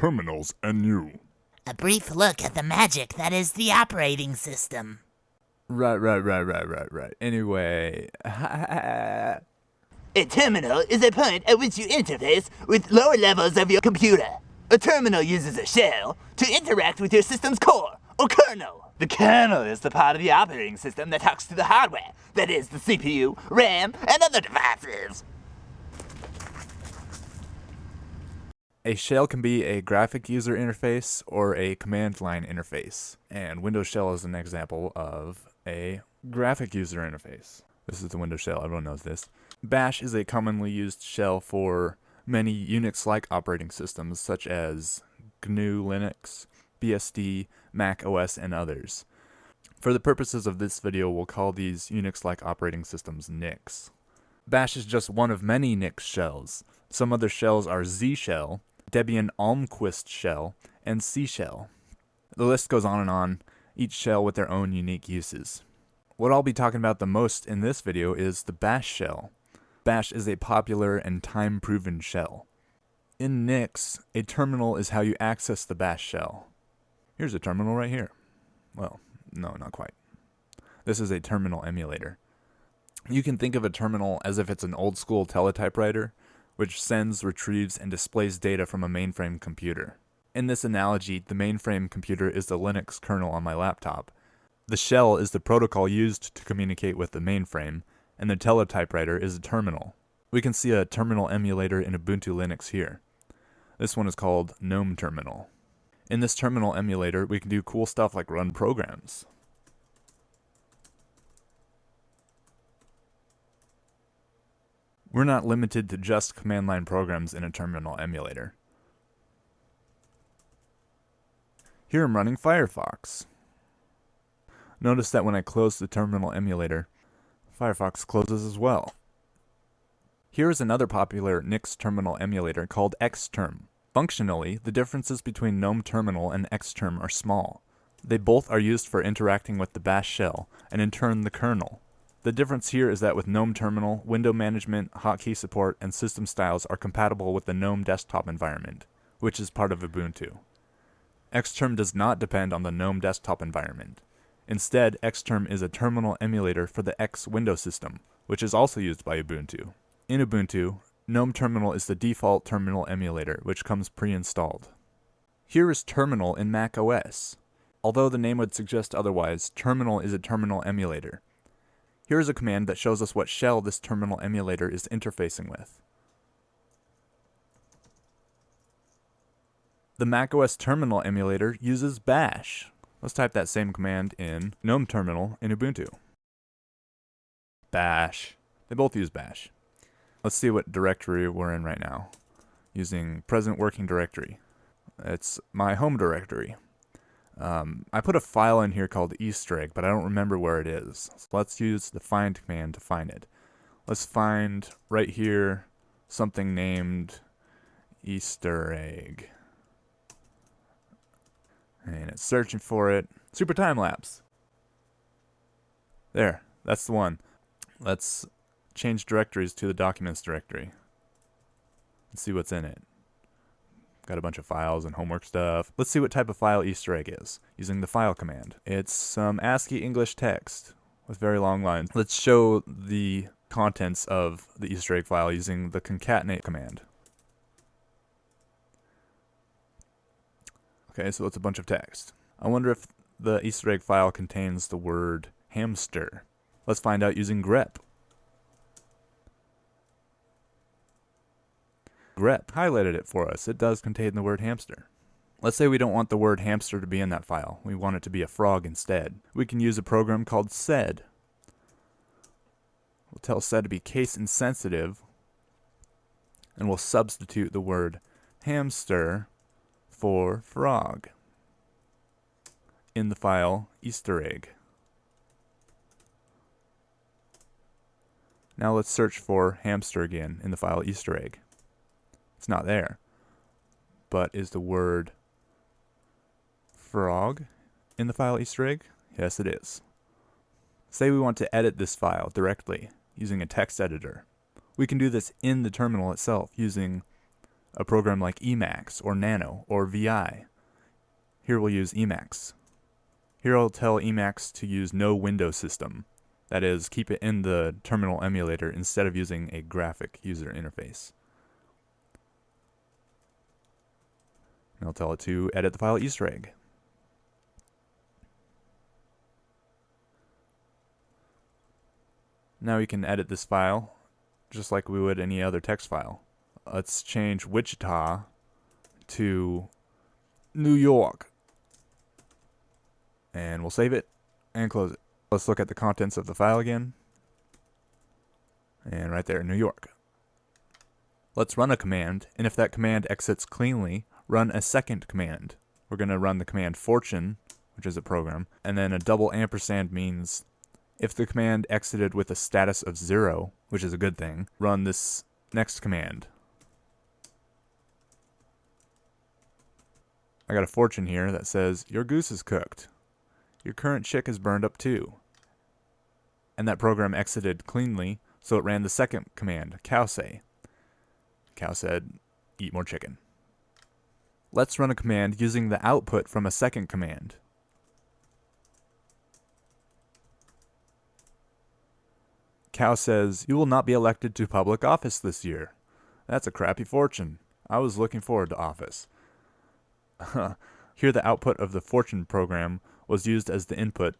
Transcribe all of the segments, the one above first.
terminals and you. A brief look at the magic that is the operating system. Right, right, right, right, right, right. Anyway, A terminal is a point at which you interface with lower levels of your computer. A terminal uses a shell to interact with your system's core, or kernel. The kernel is the part of the operating system that talks to the hardware, that is, the CPU, RAM, and other devices. A shell can be a graphic user interface or a command line interface, and Windows Shell is an example of a graphic user interface. This is the Windows Shell, everyone knows this. Bash is a commonly used shell for many Unix-like operating systems such as GNU Linux, BSD, Mac OS, and others. For the purposes of this video, we'll call these Unix-like operating systems Nix. Bash is just one of many Nix shells. Some other shells are Z shell, Debian Almquist shell, and C shell. The list goes on and on, each shell with their own unique uses. What I'll be talking about the most in this video is the bash shell. Bash is a popular and time-proven shell. In Nix, a terminal is how you access the bash shell. Here's a terminal right here. Well, no, not quite. This is a terminal emulator. You can think of a terminal as if it's an old school teletypewriter, which sends, retrieves, and displays data from a mainframe computer. In this analogy, the mainframe computer is the Linux kernel on my laptop. The shell is the protocol used to communicate with the mainframe, and the teletypewriter is a terminal. We can see a terminal emulator in Ubuntu Linux here. This one is called GNOME Terminal. In this terminal emulator, we can do cool stuff like run programs. We're not limited to just command line programs in a terminal emulator. Here I'm running Firefox. Notice that when I close the terminal emulator, Firefox closes as well. Here is another popular Nix terminal emulator called Xterm. Functionally, the differences between GNOME Terminal and Xterm are small. They both are used for interacting with the bash shell, and in turn the kernel. The difference here is that with GNOME Terminal, window management, hotkey support, and system styles are compatible with the GNOME desktop environment, which is part of Ubuntu. Xterm does not depend on the GNOME desktop environment. Instead, Xterm is a terminal emulator for the X Window system, which is also used by Ubuntu. In Ubuntu, GNOME Terminal is the default terminal emulator, which comes pre-installed. Here is Terminal in Mac OS. Although the name would suggest otherwise, Terminal is a terminal emulator. Here is a command that shows us what shell this terminal emulator is interfacing with. The macOS terminal emulator uses bash. Let's type that same command in GNOME terminal in Ubuntu. Bash. They both use bash. Let's see what directory we're in right now. Using present working directory. It's my home directory. Um, I put a file in here called Easter egg, but I don't remember where it is. So let's use the find command to find it. Let's find right here something named Easter egg. And it's searching for it. Super time lapse. There, that's the one. Let's change directories to the documents directory. Let's see what's in it. Got a bunch of files and homework stuff. Let's see what type of file Easter egg is, using the file command. It's some ASCII English text with very long lines. Let's show the contents of the Easter egg file using the concatenate command. Okay, so it's a bunch of text. I wonder if the Easter egg file contains the word hamster. Let's find out using grep. Grep highlighted it for us. It does contain the word hamster. Let's say we don't want the word hamster to be in that file. We want it to be a frog instead. We can use a program called sed. We'll tell sed to be case insensitive, and we'll substitute the word hamster for frog in the file Easter egg. Now let's search for hamster again in the file Easter egg. It's not there. But is the word frog in the file Easter egg? Yes, it is. Say we want to edit this file directly using a text editor. We can do this in the terminal itself using a program like Emacs or Nano or VI. Here we'll use Emacs. Here I'll tell Emacs to use no window system. That is, keep it in the terminal emulator instead of using a graphic user interface. And I'll tell it to edit the file Easter egg. Now we can edit this file just like we would any other text file. Let's change Wichita to New York. And we'll save it and close it. Let's look at the contents of the file again. And right there, New York. Let's run a command, and if that command exits cleanly, run a second command. We're going to run the command fortune, which is a program, and then a double ampersand means if the command exited with a status of zero, which is a good thing, run this next command. I got a fortune here that says, your goose is cooked. Your current chick is burned up too. And that program exited cleanly, so it ran the second command, cowsay. Cow said, eat more chicken. Let's run a command using the output from a second command. Cow says, You will not be elected to public office this year. That's a crappy fortune. I was looking forward to office. Here, the output of the fortune program was used as the input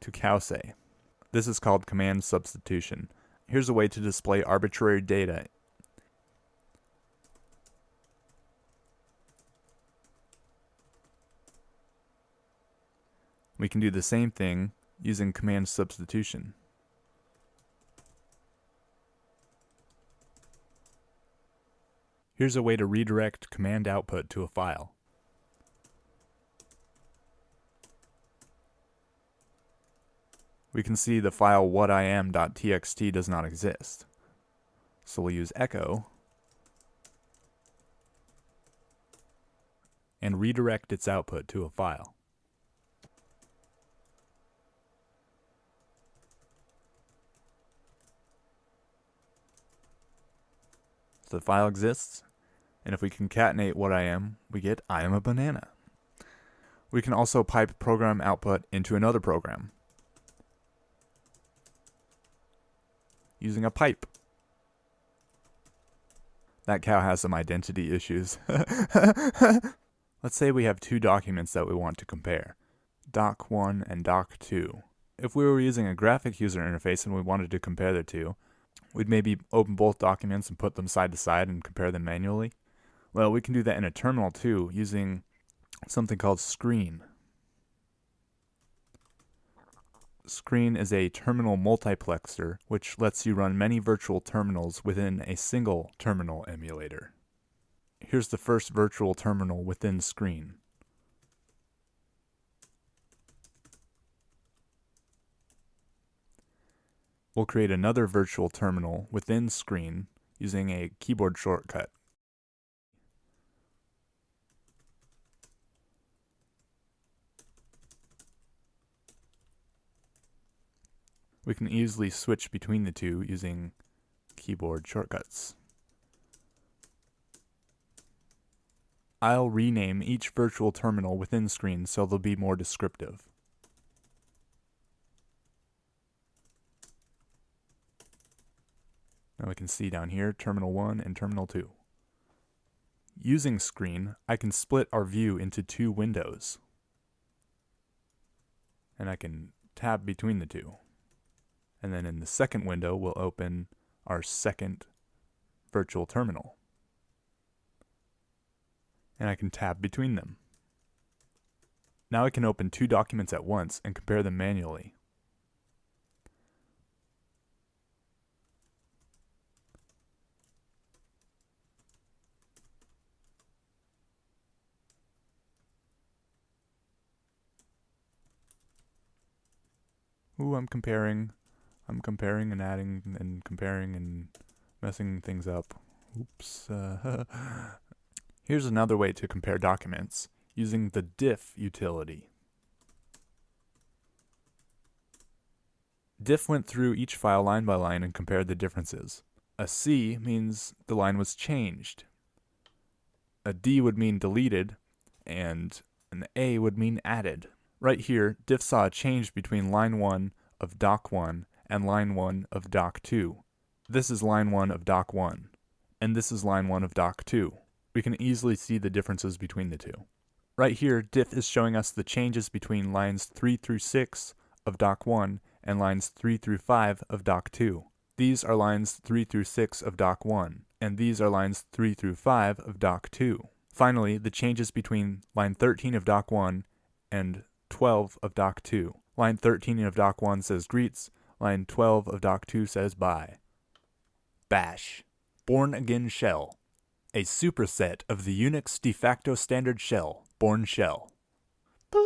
to cowsay. This is called command substitution. Here's a way to display arbitrary data We can do the same thing using command substitution. Here's a way to redirect command output to a file. We can see the file whatim.txt does not exist. So we'll use echo and redirect its output to a file. The file exists, and if we concatenate what I am, we get I am a banana. We can also pipe program output into another program using a pipe. That cow has some identity issues. Let's say we have two documents that we want to compare, doc1 and doc2. If we were using a graphic user interface and we wanted to compare the two, We'd maybe open both documents and put them side to side and compare them manually. Well, we can do that in a terminal too, using something called Screen. Screen is a terminal multiplexer, which lets you run many virtual terminals within a single terminal emulator. Here's the first virtual terminal within Screen. We'll create another virtual terminal within Screen using a keyboard shortcut. We can easily switch between the two using keyboard shortcuts. I'll rename each virtual terminal within Screen so they'll be more descriptive. Now we can see down here terminal 1 and terminal 2. Using screen, I can split our view into two windows. And I can tab between the two. And then in the second window, we'll open our second virtual terminal. And I can tab between them. Now I can open two documents at once and compare them manually. Ooh, I'm comparing, I'm comparing and adding and comparing and messing things up. Oops. Uh, Here's another way to compare documents using the diff utility. Diff went through each file line by line and compared the differences. A C means the line was changed. A D would mean deleted, and an A would mean added. Right here, diff saw a change between line 1 of doc 1 and line 1 of doc 2. This is line 1 of doc 1, and this is line 1 of doc 2. We can easily see the differences between the two. Right here, diff is showing us the changes between lines 3 through 6 of doc 1 and lines 3 through 5 of doc 2. These are lines 3 through 6 of doc 1, and these are lines 3 through 5 of doc 2. Finally, the changes between line 13 of doc 1 and 12 of Doc 2. Line 13 of Doc 1 says greets. Line 12 of Doc 2 says bye. Bash. Bourne Again Shell. A superset of the Unix de facto standard shell, Bourne Shell.